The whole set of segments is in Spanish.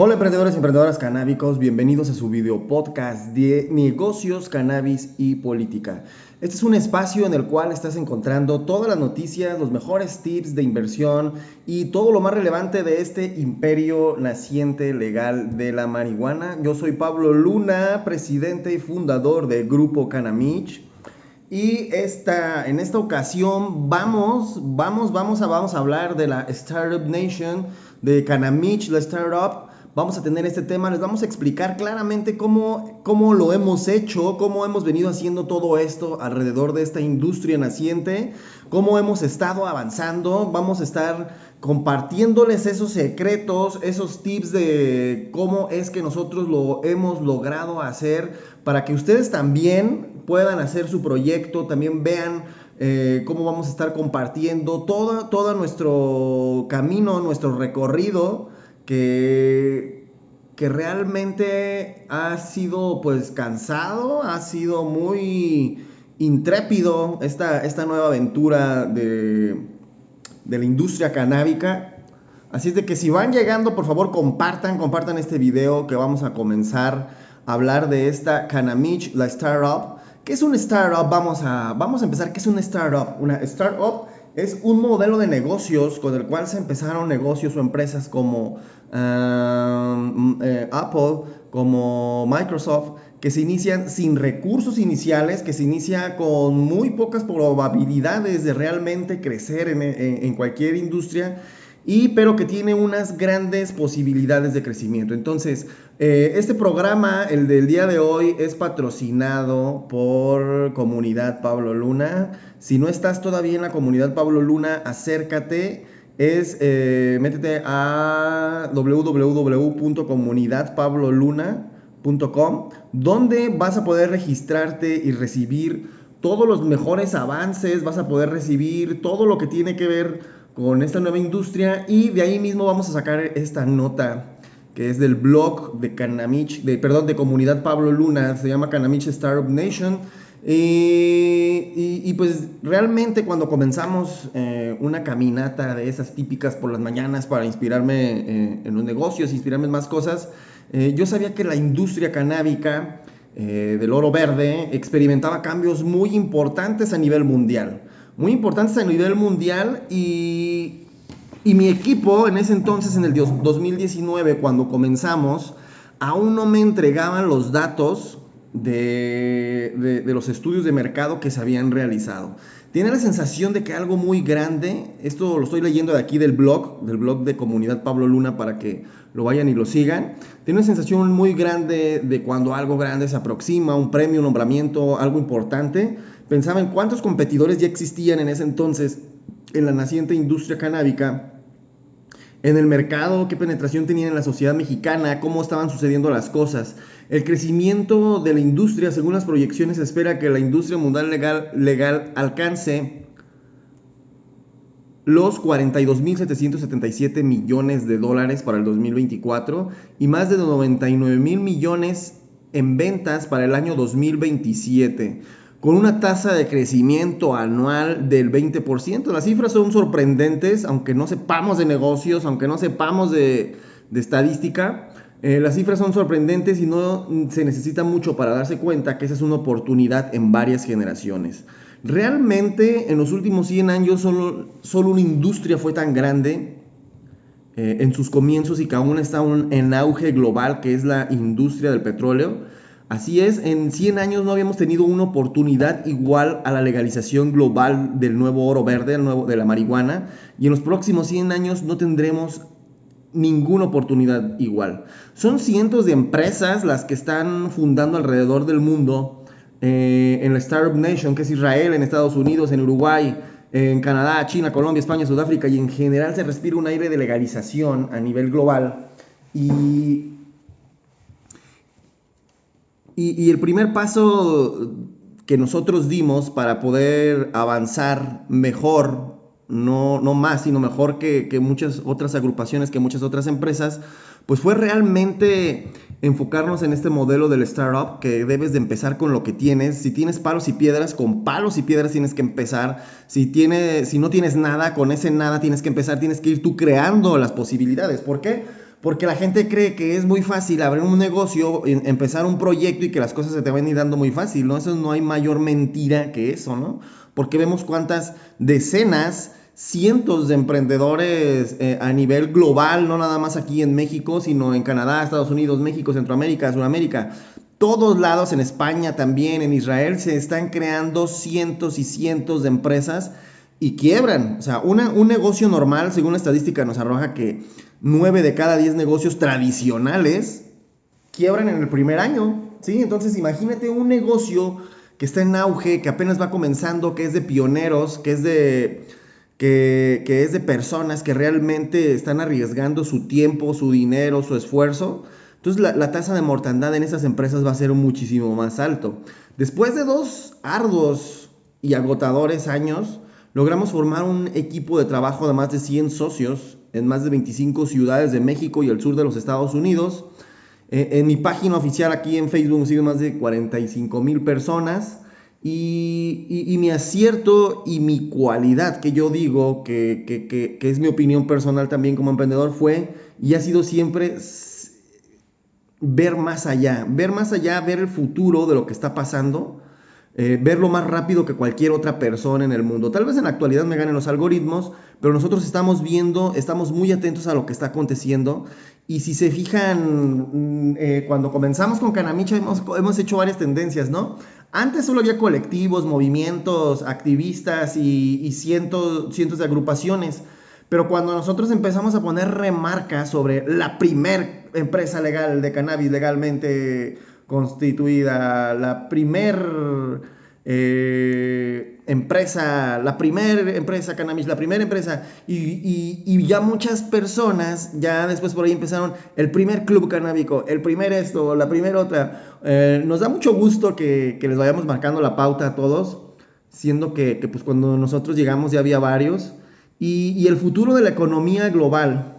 Hola emprendedores y emprendedoras canábicos, bienvenidos a su video podcast de negocios, cannabis y política. Este es un espacio en el cual estás encontrando todas las noticias, los mejores tips de inversión y todo lo más relevante de este imperio naciente legal de la marihuana. Yo soy Pablo Luna, presidente y fundador del grupo Canamich. Y esta, en esta ocasión vamos, vamos, vamos a, vamos a hablar de la Startup Nation, de Canamich, la startup vamos a tener este tema, les vamos a explicar claramente cómo, cómo lo hemos hecho, cómo hemos venido haciendo todo esto alrededor de esta industria naciente, cómo hemos estado avanzando, vamos a estar compartiéndoles esos secretos, esos tips de cómo es que nosotros lo hemos logrado hacer para que ustedes también puedan hacer su proyecto, también vean eh, cómo vamos a estar compartiendo todo, todo nuestro camino, nuestro recorrido que, que realmente ha sido pues cansado, ha sido muy intrépido esta, esta nueva aventura de, de la industria canábica. Así es de que si van llegando, por favor compartan, compartan este video que vamos a comenzar a hablar de esta Canamich, la startup. ¿Qué es un startup? Vamos a, vamos a empezar. ¿Qué es una startup? Una startup es un modelo de negocios con el cual se empezaron negocios o empresas como eh, Apple, como Microsoft, que se inician sin recursos iniciales, que se inicia con muy pocas probabilidades de realmente crecer en cualquier industria y pero que tiene unas grandes posibilidades de crecimiento. Entonces, eh, este programa, el del día de hoy, es patrocinado por Comunidad Pablo Luna. Si no estás todavía en la Comunidad Pablo Luna, acércate. Es, eh, métete a www.comunidadpabloluna.com, donde vas a poder registrarte y recibir todos los mejores avances, vas a poder recibir todo lo que tiene que ver con esta nueva industria y de ahí mismo vamos a sacar esta nota que es del blog de Canamich, de, perdón, de comunidad Pablo Luna, se llama Canamich Startup Nation. y, pues realmente cuando comenzamos eh, una caminata de esas típicas por las mañanas para inspirarme eh, en los negocios, inspirarme en más cosas, eh, yo sabía que la industria canábica del oro verde experimentaba cambios muy importantes a nivel mundial muy importantes a nivel mundial y, y mi equipo en ese entonces, en el 2019, cuando comenzamos, aún no me entregaban los datos de, de, los estudios de mercado que se habían realizado. Tiene la sensación de que algo muy grande, esto lo estoy leyendo de aquí del blog, del blog de Comunidad Pablo Luna para que lo vayan y lo sigan. Tiene una sensación muy grande de cuando algo grande se aproxima, un premio, un nombramiento, algo importante Pensaba en cuántos competidores ya existían en ese entonces en la naciente industria canábica, en el mercado, qué penetración tenían en la sociedad mexicana, cómo estaban sucediendo las cosas. El crecimiento de la industria, según las proyecciones, espera que la industria mundial legal, legal alcance los 42.777 millones de dólares para el 2024 y más de 99 mil millones en ventas para el año 2027 con una tasa de crecimiento anual del 20%. Las cifras son sorprendentes, aunque no sepamos de negocios, aunque no sepamos de, estadística. Eh, las cifras son sorprendentes y no se necesita mucho para darse cuenta que esa es una oportunidad en varias generaciones. Realmente en los últimos 100 años solo, solo una industria fue tan grande eh, en sus comienzos y que aún está en auge global, que es la industria del petróleo. Así es, en 100 años no habíamos tenido una oportunidad igual a la legalización global del nuevo oro verde, nuevo, de la marihuana, y en los próximos 100 años no tendremos ninguna oportunidad igual. Son cientos de empresas las que están fundando alrededor del mundo, eh, en la Startup Nation, que es Israel, en Estados Unidos, en Uruguay, en Canadá, China, Colombia, España, Sudáfrica, y en general se respira un aire de legalización a nivel global. Y y, el primer paso que nosotros dimos para poder avanzar mejor, no, no más, sino mejor que, que, muchas otras agrupaciones, que muchas otras empresas, pues fue realmente enfocarnos en este modelo del startup, que debes de empezar con lo que tienes. Si tienes palos y piedras, con palos y piedras tienes que empezar. Si, tiene, si no tienes nada, con ese nada tienes que empezar, tienes que ir tú creando las posibilidades. ¿Por qué? Porque la gente cree que es muy fácil abrir un negocio, empezar un proyecto y que las cosas se te van a ir dando muy fácil, ¿no? Eso no hay mayor mentira que eso, ¿no? Porque vemos cuántas decenas, cientos de emprendedores eh, a nivel global, no nada más aquí en México, sino en Canadá, Estados Unidos, México, Centroamérica, Sudamérica, todos lados, en España también, en Israel, se están creando cientos y cientos de empresas y quiebran. O sea, un negocio normal, según la estadística, nos arroja que 9 de cada 10 negocios tradicionales quiebran en el primer año. ¿sí? Entonces, imagínate un negocio que está en auge, que apenas va comenzando, que es de pioneros, que es de, que, es de personas que realmente están arriesgando su tiempo, su dinero, su esfuerzo. Entonces la, la, tasa de mortandad en esas empresas va a ser muchísimo más alto. Después de dos arduos y agotadores años, logramos formar un equipo de trabajo de más de 100 socios en más de 25 ciudades de México y el sur de los Estados Unidos. Eh, en mi página oficial aquí en Facebook siguen más de 45 mil personas. Y, mi acierto y mi cualidad, que yo digo que, que, es mi opinión personal también como emprendedor, fue y ha sido siempre ver más allá, ver más allá, ver el futuro de lo que está pasando eh, verlo más rápido que cualquier otra persona en el mundo. Tal vez en la actualidad me ganen los algoritmos, pero nosotros estamos viendo, estamos muy atentos a lo que está aconteciendo. Y si se fijan, mm, eh, cuando comenzamos con Canamicha hemos, hemos hecho varias tendencias, ¿no? Antes solo había colectivos, movimientos, activistas y, cientos, cientos de agrupaciones. Pero cuando nosotros empezamos a poner remarcas sobre la primer empresa legal de cannabis legalmente constituida, la primer eh, empresa, la primera empresa cannabis, la primera empresa, y, ya muchas personas, ya después por ahí empezaron el primer club canábico, el primer esto, la primera otra. Eh, nos da mucho gusto que, les vayamos marcando la pauta a todos, siendo que, pues cuando nosotros llegamos ya había varios, y, el futuro de la economía global,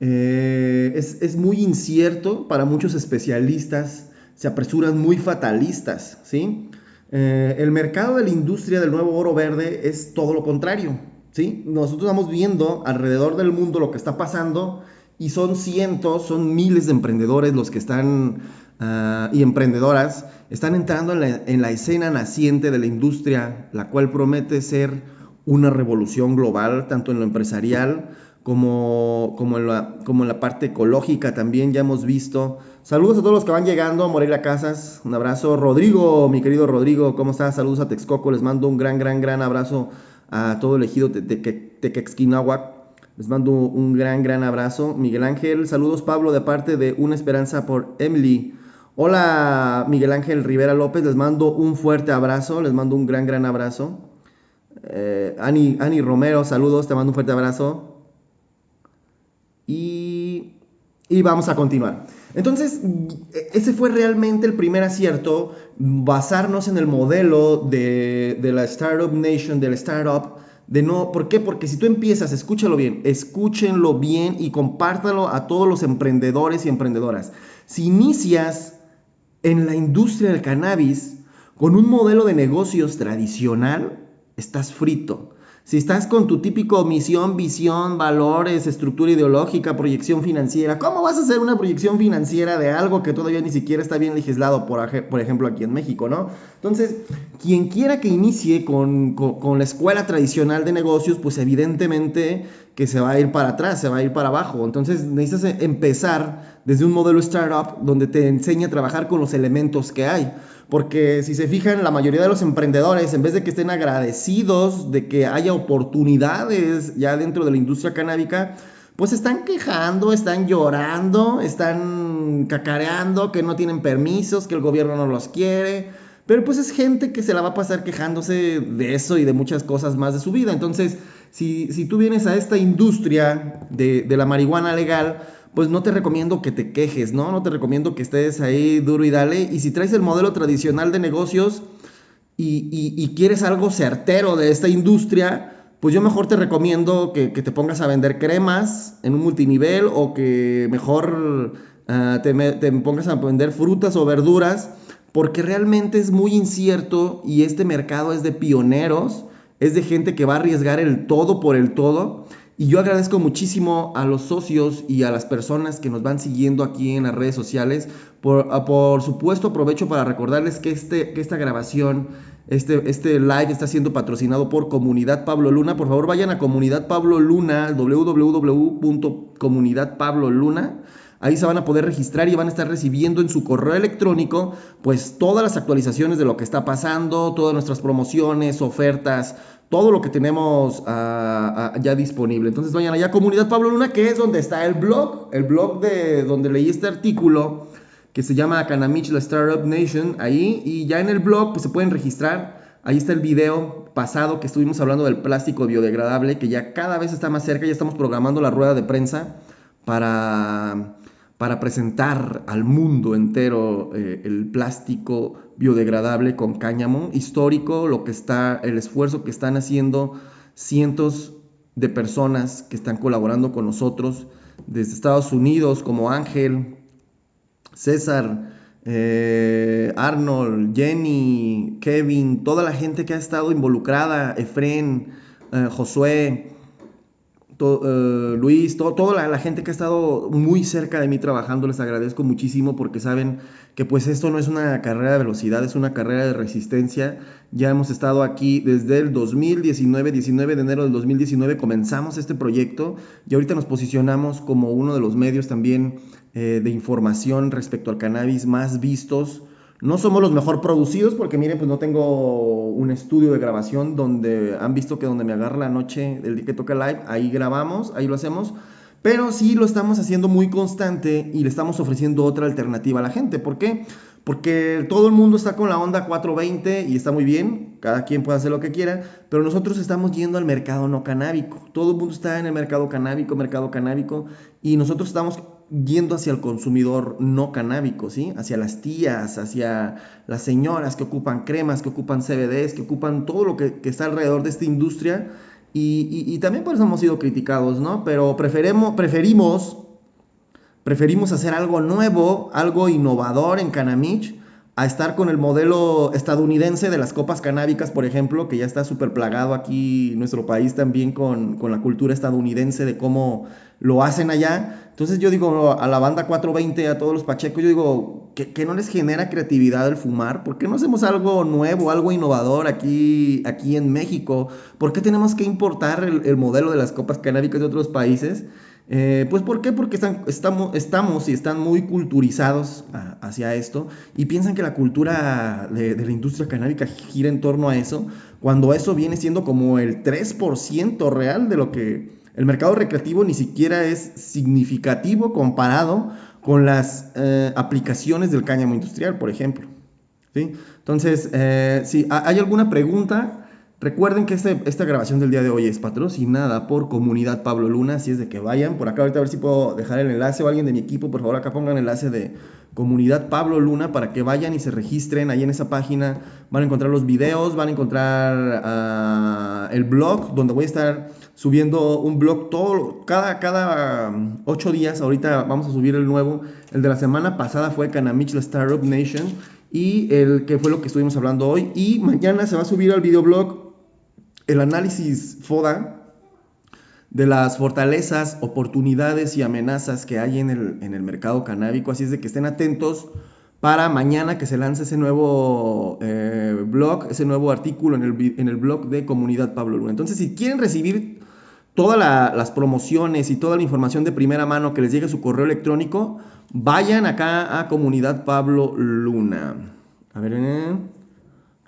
eh, es, muy incierto para muchos especialistas, se apresuran muy fatalistas, ¿sí? Eh, el mercado de la industria del nuevo oro verde es todo lo contrario, ¿sí? Nosotros estamos viendo alrededor del mundo lo que está pasando y son cientos, son miles de emprendedores los que están ah, y emprendedoras están entrando en la, en la escena naciente de la industria, la cual promete ser una revolución global, tanto en lo empresarial como, como, en la, como la parte ecológica también ya hemos visto. Saludos a todos los que van llegando, Morelia Casas, un abrazo. Rodrigo, mi querido Rodrigo, ¿cómo estás? Saludos a Texcoco, les mando un gran, gran, gran abrazo a todo el ejido de Tequexquinahuac. Les mando un gran, gran abrazo. Miguel Ángel, saludos Pablo de parte de Una Esperanza por Emily. Hola Miguel Ángel Rivera López, les mando un fuerte abrazo, les mando un gran, gran abrazo. Eh, Ani, Ani Romero, saludos, te mando un fuerte abrazo. Y, vamos a continuar. Entonces, ese fue realmente el primer acierto, basarnos en el modelo de, la Startup Nation, del startup, de no, ¿por qué? Porque si tú empiezas, escúchalo bien, escúchenlo bien y compártalo a todos los emprendedores y emprendedoras. Si inicias en la industria del cannabis con un modelo de negocios tradicional, estás frito. Si estás con tu típico misión, visión, valores, estructura ideológica, proyección financiera, ¿cómo vas a hacer una proyección financiera de algo que todavía ni siquiera está bien legislado, por, por ejemplo, aquí en México, ¿no? Entonces, quien quiera que inicie con, la escuela tradicional de negocios, pues evidentemente que se va a ir para atrás, se va a ir para abajo. Entonces, necesitas empezar desde un modelo startup donde te enseña a trabajar con los elementos que hay. Porque si se fijan, la mayoría de los emprendedores, en vez de que estén agradecidos de que haya oportunidades ya dentro de la industria canábica, pues están quejando, están llorando, están cacareando que no tienen permisos, que el gobierno no los quiere. Pero pues es gente que se la va a pasar quejándose de eso y de muchas cosas más de su vida. Entonces, si, tú vienes a esta industria de, de la marihuana legal, pues no te recomiendo que te quejes, ¿no? No te recomiendo que estés ahí duro y dale. Y si traes el modelo tradicional de negocios y, quieres algo certero de esta industria, pues yo mejor te recomiendo que, te pongas a vender cremas en un multinivel o que mejor ah, te, te pongas a vender frutas o verduras, porque realmente es muy incierto y este mercado es de pioneros, es de gente que va a arriesgar el todo por el todo Y yo agradezco muchísimo a los socios y a las personas que nos van siguiendo aquí en las redes sociales. Por, ah, por supuesto, aprovecho para recordarles que, este, que esta grabación, este, este live está siendo patrocinado por Comunidad Pablo Luna. Por favor, vayan a Comunidad Pablo Luna, www.comunidadpabloluna. Ahí se van a poder registrar y van a estar recibiendo en su correo electrónico pues todas las actualizaciones de lo que está pasando, todas nuestras promociones, ofertas, todo lo que tenemos ah, ah, ya disponible. Entonces vayan allá Comunidad Pablo Luna, que es donde está el blog, el blog de donde leí este artículo que se llama Canamich, la Startup Nation, ahí, y ya en el blog pues se pueden registrar. Ahí está el video pasado que estuvimos hablando del plástico biodegradable, que ya cada vez está más cerca, ya estamos programando la rueda de prensa para para presentar al mundo entero eh, el plástico biodegradable con cáñamo histórico, lo que está, el esfuerzo que están haciendo cientos de personas que están colaborando con nosotros desde Estados Unidos, como Ángel, César, eh, Arnold, Jenny, Kevin, toda la gente que ha estado involucrada, Efren, eh, Josué, eh, Luis, toda la, gente que ha estado muy cerca de mí trabajando, les agradezco muchísimo porque saben que pues esto no es una carrera de velocidad, es una carrera de resistencia. Ya hemos estado aquí desde el 2019, 19 de enero del 2019 comenzamos este proyecto y ahorita nos posicionamos como uno de los medios también eh, de información respecto al cannabis más vistos no somos los mejor producidos porque miren, pues no tengo un estudio de grabación donde han visto que donde me agarra la noche del día que toca live, ahí grabamos, ahí lo hacemos. Pero sí lo estamos haciendo muy constante y le estamos ofreciendo otra alternativa a la gente. ¿Por qué? Porque todo el mundo está con la onda 420 y está muy bien, cada quien puede hacer lo que quiera, pero nosotros estamos yendo al mercado no canábico. Todo el mundo está en el mercado canábico, mercado canábico, y nosotros estamos yendo hacia el consumidor no canábico, ¿sí? Hacia las tías, hacia las señoras que ocupan cremas, que ocupan CBDs, que ocupan todo lo que, está alrededor de esta industria. Y, también por eso hemos sido criticados, ¿no? Pero preferimos, preferimos, preferimos hacer algo nuevo, algo innovador en Canamich, a estar con el modelo estadounidense de las copas canábicas, por ejemplo, que ya está súper plagado aquí nuestro país también con, con la cultura estadounidense de cómo lo hacen allá. Entonces yo digo a la banda 420, a todos los pachecos, yo digo, que, no les genera creatividad el fumar? ¿Por qué no hacemos algo nuevo, algo innovador aquí, aquí en México? ¿Por qué tenemos que importar el, modelo de las copas canábicas de otros países? Eh, pues ¿por qué? Porque estamos, estamos y están muy culturizados hacia esto y piensan que la cultura de, de, la industria canábica gira en torno a eso, cuando eso viene siendo como el 3% real de lo que el mercado recreativo ni siquiera es significativo comparado con las eh, aplicaciones del cáñamo industrial, por ejemplo. ¿sí? Entonces, eh, si hay alguna pregunta, recuerden que este, esta grabación del día de hoy es patrocinada por Comunidad Pablo Luna, así es de que vayan por acá, ahorita a ver si puedo dejar el enlace o alguien de mi equipo, por favor, acá pongan el enlace de Comunidad Pablo Luna para que vayan y se registren ahí en esa página. Van a encontrar los videos, van a encontrar ah, el blog donde voy a estar subiendo un blog todo, cada, cada um, ocho días. Ahorita vamos a subir el nuevo. El de la semana pasada fue Canamich, la Startup Nation. Y el que fue lo que estuvimos hablando hoy. Y mañana se va a subir al videoblog el análisis FODA de las fortalezas, oportunidades y amenazas que hay en el, en el mercado canábico. Así es de que estén atentos para mañana que se lance ese nuevo eh, blog, ese nuevo artículo en el, en el blog de Comunidad Pablo Luna. Entonces, si quieren recibir todas las promociones y toda la información de primera mano que les llegue a su correo electrónico, vayan acá a Comunidad Pablo Luna. A ver, eh.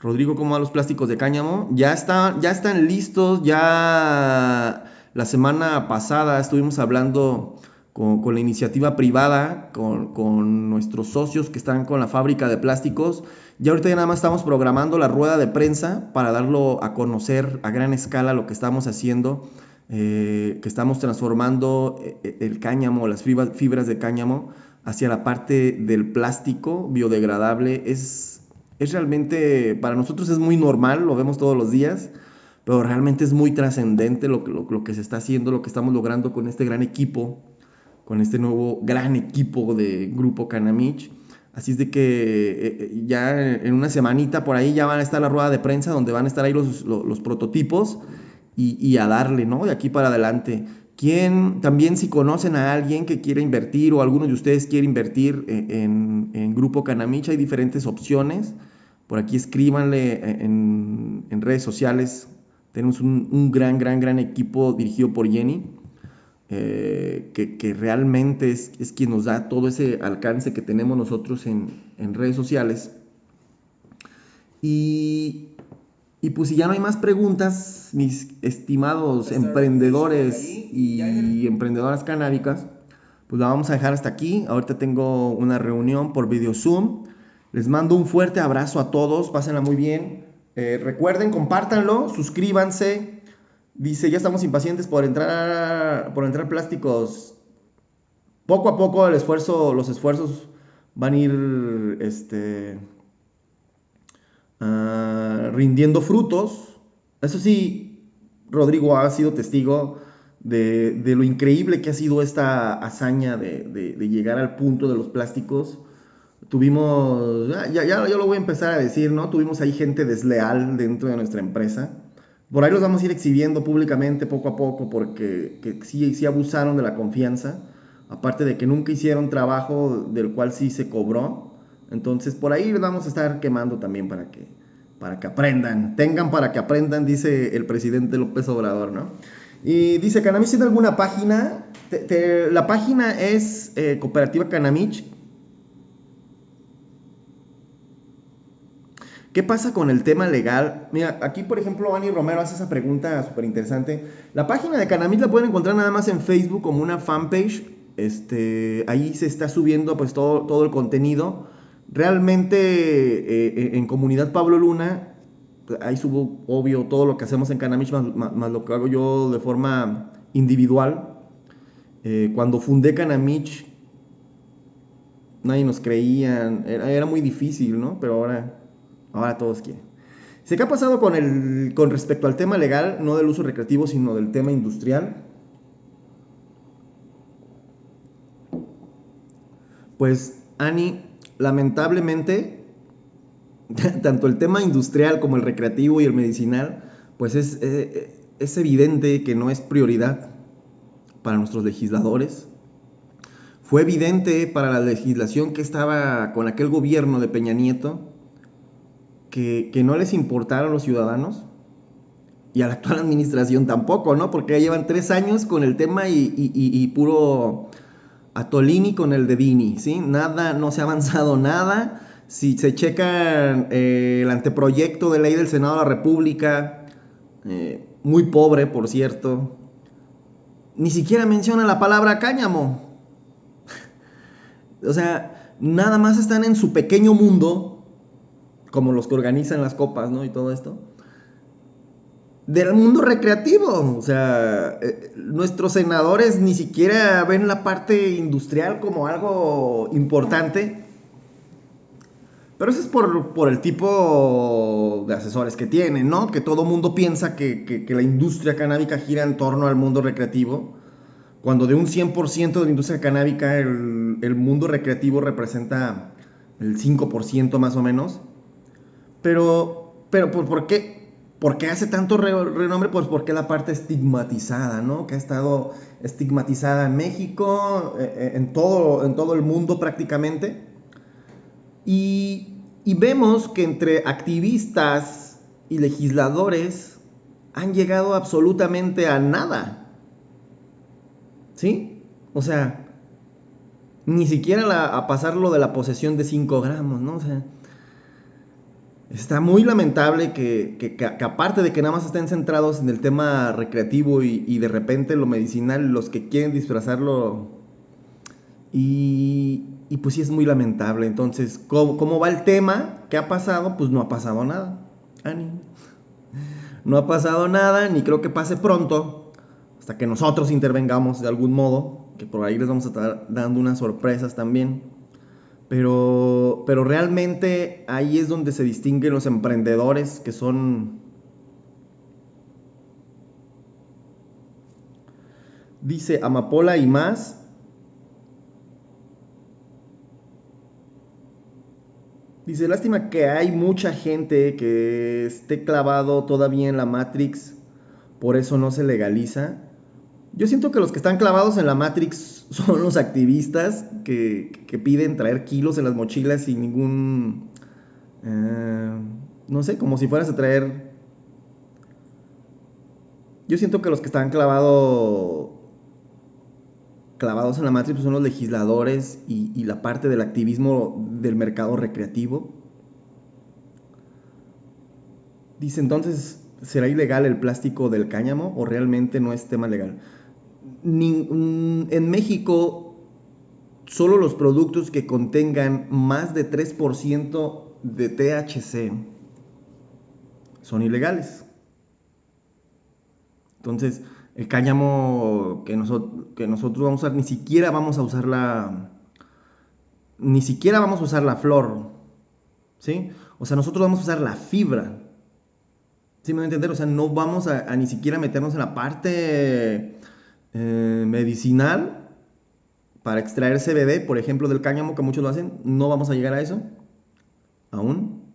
Rodrigo, ¿cómo van los plásticos de cáñamo? Ya, ya están listos, ya la semana pasada estuvimos hablando con, la iniciativa privada, con, nuestros socios que están con la fábrica de plásticos. Y ahorita ya nada más estamos programando la rueda de prensa para darlo a conocer a gran escala lo que estamos haciendo, eh, que estamos transformando eh, el cáñamo, las fibras de cáñamo hacia la parte del plástico biodegradable. Es, es realmente, para nosotros es muy normal, lo vemos todos los días pero realmente es muy trascendente lo, lo, que se está haciendo, lo que estamos logrando con este gran equipo, con este nuevo gran equipo de Grupo Canamich. Así es de que eh, eh, ya en una semanita por ahí ya van a estar la rueda de prensa donde van a estar ahí los, los, prototipos y, a darle, ¿no? De aquí para adelante. ¿Quién, también si conocen a alguien que quiera invertir o alguno de ustedes quiere invertir en, Grupo Canamich, hay diferentes opciones. Por aquí escríbanle en, en redes sociales. Tenemos un, gran, gran, gran equipo dirigido por Jenny, eh, que, realmente es, es, quien nos da todo ese alcance que tenemos nosotros en redes sociales. Y, y pues si ya no hay más preguntas, mis estimados emprendedores y emprendedoras canábicas, pues la vamos a dejar hasta aquí. Ahorita tengo una reunión por video Zoom. Les mando un fuerte abrazo a todos, pásenla muy bien. Eh, recuerden, compártanlo, suscríbanse. Dice, ya estamos impacientes por entrar, por entrar plásticos. Poco a poco el esfuerzo, los esfuerzos van a ir, este, Ah, rindiendo frutos. Eso sí, Rodrigo ha sido testigo de, lo increíble que ha sido esta hazaña de, llegar al punto de los plásticos. Tuvimos, ya, ya, yo lo voy a empezar a decir, ¿no? Tuvimos ahí gente desleal dentro de nuestra empresa. Por ahí los vamos a ir exhibiendo públicamente poco a poco porque que sí, sí abusaron de la confianza. Aparte de que nunca hicieron trabajo del cual sí se cobró. Entonces, por ahí vamos a estar quemando también para que, para que aprendan. Tengan para que aprendan, dice el presidente López Obrador, ¿no? Y dice, Canamich tiene alguna página. la página es eh, Cooperativa Canamich. ¿Qué pasa con el tema legal? Mira, aquí por ejemplo Ani Romero hace esa pregunta súper interesante. La página de Canamich la pueden encontrar nada más en Facebook como una fanpage. Este, ahí se está subiendo pues todo, todo el contenido. Realmente eh, eh, en comunidad Pablo Luna, ahí subo obvio todo lo que hacemos en Canamich, más, lo que hago yo de forma individual. Eh, cuando fundé Canamich, nadie nos creía, era, muy difícil, ¿no? Pero ahora, ahora todos quieren. ¿Qué ha pasado con, el, con respecto al tema legal, no del uso recreativo, sino del tema industrial? Pues, Ani, lamentablemente, tanto el tema industrial como el recreativo y el medicinal, pues es, eh, es evidente que no es prioridad para nuestros legisladores. Fue evidente para la legislación que estaba con aquel gobierno de Peña Nieto que, no les importaron los ciudadanos y a la actual administración tampoco, ¿no? Porque ya llevan tres años con el tema y, y puro a Tolini con el de Dini, ¿sí? Nada, no se ha avanzado nada. Si se checa eh, el anteproyecto de ley del Senado de la República, eh, muy pobre, por cierto, ni siquiera menciona la palabra cáñamo. o sea, nada más están en su pequeño mundo, como los que organizan las copas, ¿no? Y todo esto del mundo recreativo. O sea, eh, nuestros senadores ni siquiera ven la parte industrial como algo importante. Pero eso es por, el tipo de asesores que tienen, ¿no? Que todo mundo piensa que, la industria canábica gira en torno al mundo recreativo, cuando de un 100% de la industria canábica el, el mundo recreativo representa el 5% más o menos. Pero, pero ¿por qué? ¿Por qué hace tanto renombre? Pues porque la parte estigmatizada, ¿no? Que ha estado estigmatizada en México, eh, eh, en todo, en todo el mundo prácticamente. Y, vemos que entre activistas y legisladores han llegado absolutamente a nada. ¿Sí? O sea, ni siquiera a pasar lo de la posesión de 5 gramos, ¿no? O sea, Está muy lamentable que, aparte de que nada más estén centrados en el tema recreativo y, de repente lo medicinal, los que quieren disfrazarlo. Y, pues sí es muy lamentable. Entonces, ¿cómo, va el tema? ¿Qué ha pasado? Pues no ha pasado nada. Ani. No ha pasado nada, ni creo que pase pronto, hasta que nosotros intervengamos de algún modo, que por ahí les vamos a estar dando unas sorpresas también. Pero, pero realmente ahí es donde se distinguen los emprendedores que son... Dice Amapola y más. Dice, lástima que hay mucha gente que esté clavado todavía en la Matrix por eso no se legaliza. Yo siento que los que están clavados en la Matrix son los activistas que, piden traer kilos en las mochilas sin ningún... Eh, no sé, como si fueras a traer... Yo siento que los que están clavados clavados en la Matrix son los legisladores y, y la parte del activismo del mercado recreativo. Dice entonces, ¿será ilegal el plástico del cáñamo o realmente no es tema legal? En México, solo los productos que contengan más de 3% de THC son ilegales. Entonces, el cáñamo que, nosotros, que nosotros vamos a usar, ni siquiera vamos a usar la... Ni siquiera vamos a usar la flor. ¿Sí? O sea, nosotros vamos a usar la fibra. ¿Sí me voy a entender? O sea, no vamos a, ni siquiera meternos en la parte eh, medicinal para extraer CBD, por ejemplo, del cáñamo, que muchos lo hacen. No vamos a llegar a eso. Aún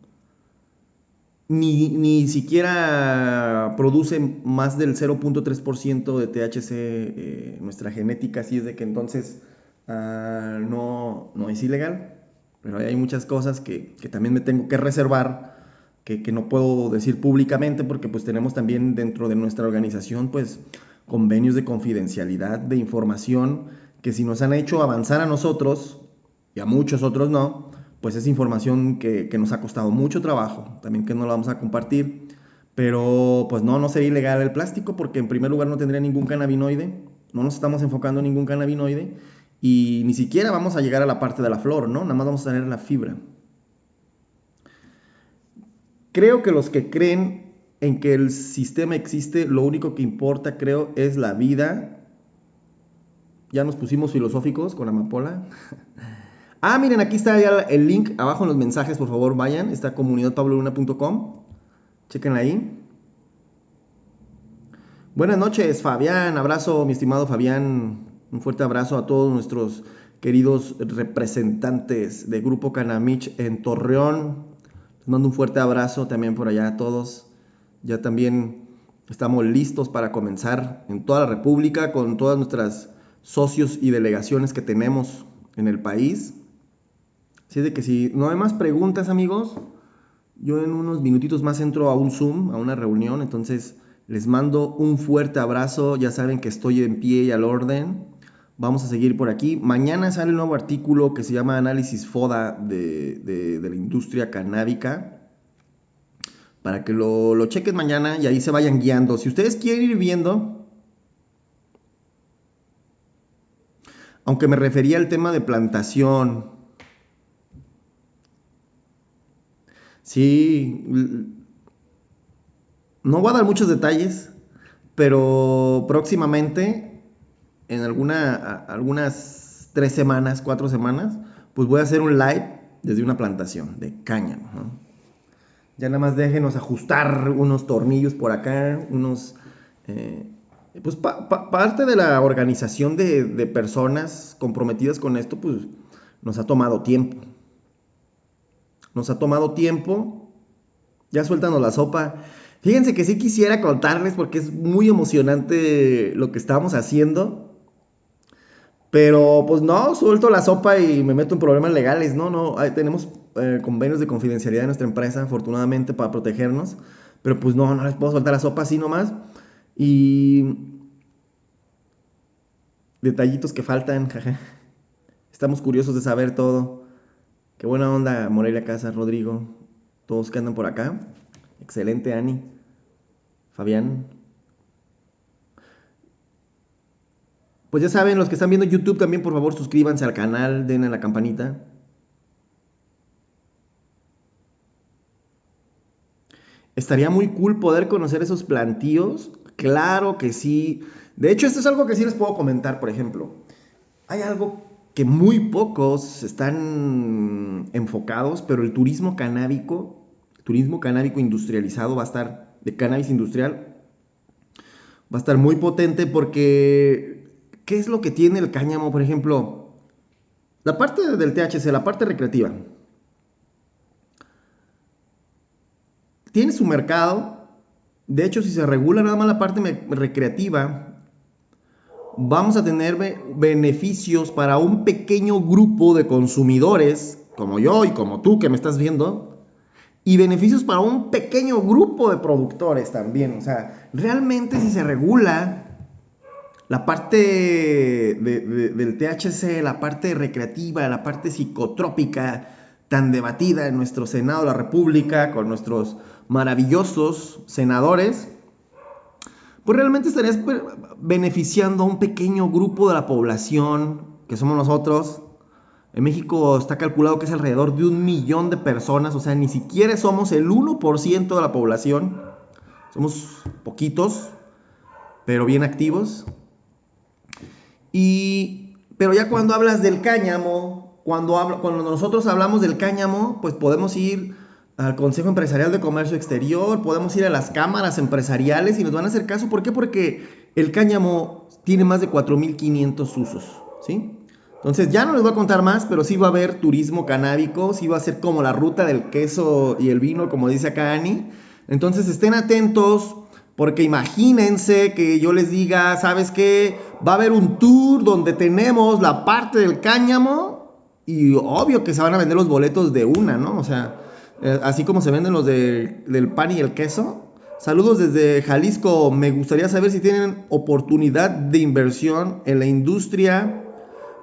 ni, siquiera produce más del 0.3% de THC eh, nuestra genética, así es de que entonces ah, no, no es ilegal. Pero hay muchas cosas que, también me tengo que reservar, que, que, no puedo decir públicamente, porque pues tenemos también dentro de nuestra organización pues convenios de confidencialidad, de información, que si nos han hecho avanzar a nosotros, y a muchos otros no, pues es información que, nos ha costado mucho trabajo, también que no la vamos a compartir, pero pues no, no sería ilegal el plástico porque en primer lugar no tendría ningún cannabinoide, no nos estamos enfocando en ningún cannabinoide y ni siquiera vamos a llegar a la parte de la flor, ¿no? Nada más vamos a tener la fibra. Creo que los que creen en que el sistema existe, lo único que importa, creo, es la vida. Ya nos pusimos filosóficos con Amapola. Ah, miren, aquí está el link abajo en los mensajes, por favor, vayan. Está comunidadpabloluna.com. Chequen ahí. Buenas noches, Fabián. Abrazo, mi estimado Fabián. Un fuerte abrazo a todos nuestros queridos representantes de Grupo Canamich en Torreón. Les mando un fuerte abrazo también por allá a todos. Ya también estamos listos para comenzar en toda la República con todas nuestras socios y delegaciones que tenemos en el país. Así de que si no hay más preguntas, amigos, yo en unos minutitos más entro a un Zoom, a una reunión, entonces les mando un fuerte abrazo, ya saben que estoy en pie y al orden. Vamos a seguir por aquí. Mañana sale un nuevo artículo que se llama Análisis FODA de, la industria canábica. Para que lo, lo chequen mañana y ahí se vayan guiando. Si ustedes quieren ir viendo, aunque me refería al tema de plantación, Sí, no voy a dar muchos detalles, pero próximamente, en alguna, algunas tres semanas, cuatro semanas, pues voy a hacer un live desde una plantación de caña. Ya nada más déjenos ajustar unos tornillos por acá, unos... Eh, pues parte de la organización de, de personas comprometidas con esto, pues nos ha tomado tiempo. Nos ha tomado tiempo. Ya suéltanos la sopa. Fíjense que sí quisiera contarles porque es muy emocionante lo que estamos haciendo. Pero pues no, suelto la sopa y me meto en problemas legales. No, no, tenemos eh, convenios de confidencialidad en nuestra empresa, afortunadamente, para protegernos. Pero pues no, no les puedo soltar la sopa así nomás. Y detallitos que faltan, Estamos curiosos de saber todo. Qué buena onda, Morelia Casa, Rodrigo, todos que andan por acá. Excelente, Ani. Fabián. Pues ya saben, los que están viendo YouTube también, por favor, suscríbanse al canal, den a la campanita. Estaría muy cool poder conocer esos plantíos. Claro que sí. De hecho, esto es algo que sí les puedo comentar, por ejemplo. Hay algo que muy pocos están enfocados, pero el turismo canábico, turismo canábico industrializado va a estar, de cannabis industrial, va a estar muy potente porque, ¿qué es lo que tiene el cáñamo, por ejemplo? La parte del THC, la parte recreativa, tiene su mercado, De hecho, si se regula nada más la parte recreativa, vamos a tener beneficios para un pequeño grupo de consumidores, como yo y como tú que me estás viendo, y beneficios para un pequeño grupo de productores también. O sea, realmente si se regula la parte del THC, la parte recreativa, la parte psicotrópica, tan debatida en nuestro Senado de la República, con nuestros maravillosos senadores, pues realmente estarías beneficiando a un pequeño grupo de la población, que somos nosotros. En México está calculado que es alrededor de un millón de personas, o sea, ni siquiera somos el 1% de la población. Somos poquitos, pero bien activos. Y, pero ya cuando hablas del cáñamo, cuando, nosotros hablamos del cáñamo, pues podemos ir al Consejo Empresarial de Comercio Exterior, podemos ir a las cámaras empresariales y nos van a hacer caso. ¿Por qué? Porque el cáñamo tiene más de 4.500 usos, ¿sí? Entonces ya no les voy a contar más, pero sí va a haber turismo canábico, sí va a ser como la ruta del queso y el vino, como dice acá Ani. Entonces estén atentos, porque imagínense que yo les diga, ¿sabes qué? Va a haber un tour donde tenemos la parte del cáñamo y obvio que se van a vender los boletos de una, ¿no? O sea, eh, así como se venden los del pan y el queso. Saludos desde Jalisco. Me gustaría saber si tienen oportunidad de inversión en la industria.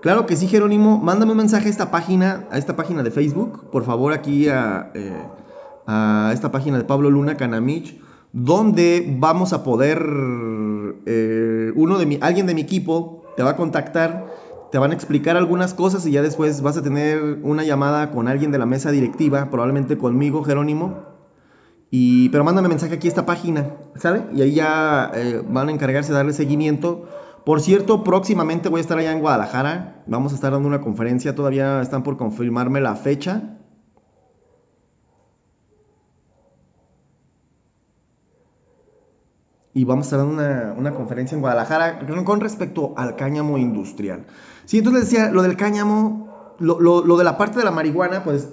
Claro que sí, Jerónimo. Mándame un mensaje a esta página, a esta página de Facebook. Por favor, aquí a, eh, a esta página de Pablo Luna Canamich, donde vamos a poder, eh, uno de mi, alguien de mi equipo te va a contactar te van a explicar algunas cosas y ya después vas a tener una llamada con alguien de la mesa directiva, probablemente conmigo, Jerónimo. Y, pero mándame mensaje aquí a esta página, ¿sale? Y ahí ya eh, van a encargarse de darle seguimiento. Por cierto, próximamente voy a estar allá en Guadalajara. Vamos a estar dando una conferencia, todavía están por confirmarme la fecha. Y vamos a estar dando una, una, conferencia en Guadalajara con respecto al cáñamo industrial. Sí, entonces decía, lo del cáñamo, lo, lo, de la parte de la marihuana, pues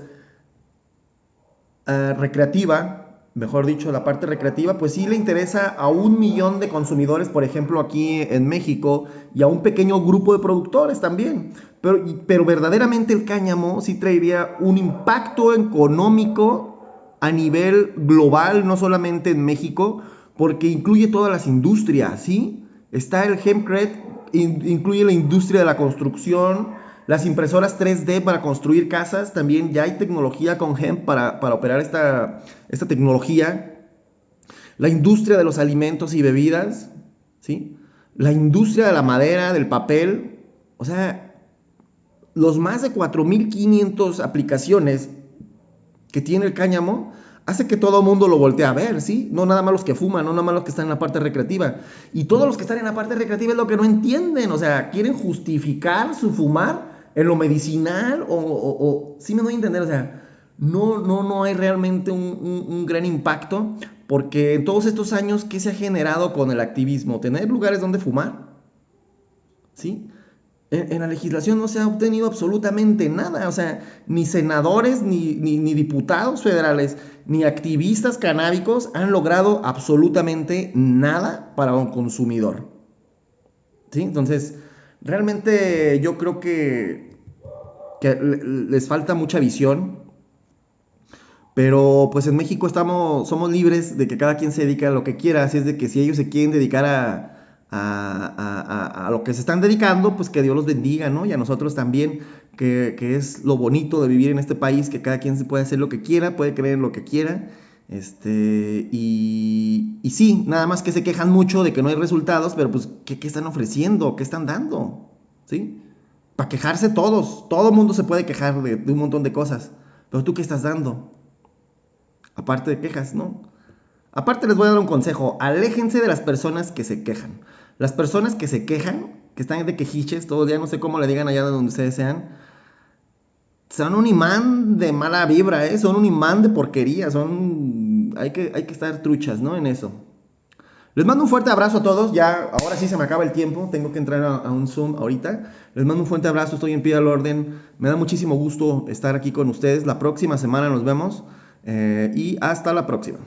uh, recreativa, mejor dicho, la parte recreativa, pues sí le interesa a un millón de consumidores, por ejemplo, aquí en México, y a un pequeño grupo de productores también. Pero, pero verdaderamente el cáñamo sí traería un impacto económico a nivel global, no solamente en México, porque incluye todas las industrias, ¿sí? Está el Hempcred, incluye la industria de la construcción, las impresoras 3D para construir casas, también ya hay tecnología con Hemp para, operar esta, esta tecnología. La industria de los alimentos y bebidas, ¿sí? La industria de la madera, del papel, o sea, los más de 4.500 aplicaciones que tiene el cáñamo hace que todo el mundo lo voltee a ver, ¿sí? No nada más los que fuman, no nada más los que están en la parte recreativa. Y todos los que están en la parte recreativa es lo que no entienden, o sea, quieren justificar su fumar en lo medicinal o, o, sí me doy a entender, o sea, no, no, no hay realmente un, un gran impacto porque en todos estos años, ¿qué se ha generado con el activismo? Tener lugares donde fumar, ¿sí? En, la legislación no se ha obtenido absolutamente nada, o sea, ni senadores, ni, ni, diputados federales, ni activistas canábicos han logrado absolutamente nada para un consumidor. ¿Sí? Entonces, realmente yo creo que, que les falta mucha visión, pero pues en México estamos, somos libres de que cada quien se dedique a lo que quiera, así es de que si ellos se quieren dedicar a a, lo que se están dedicando, pues que Dios los bendiga, ¿no? Y a nosotros también, que, es lo bonito de vivir en este país, que cada quien se puede hacer lo que quiera, puede creer en lo que quiera. Este, y, y sí, nada más que se quejan mucho de que no hay resultados, pero pues, ¿qué, están ofreciendo? ¿Qué están dando? ¿Sí? Para quejarse todos, todo el mundo se puede quejar de, de un montón de cosas, pero tú qué estás dando? Aparte de quejas, ¿no? Aparte les voy a dar un consejo, aléjense de las personas que se quejan. Las personas que se quejan, que están de quejiches todo el día, no sé cómo le digan allá de donde ustedes sean, son un imán de mala vibra, ¿eh? son un imán de porquería, son... Hay que, hay que estar truchas, ¿no? En eso. Les mando un fuerte abrazo a todos, ya ahora sí se me acaba el tiempo, tengo que entrar a, un Zoom ahorita. Les mando un fuerte abrazo, estoy en pie al orden, me da muchísimo gusto estar aquí con ustedes. La próxima semana nos vemos eh, y hasta la próxima.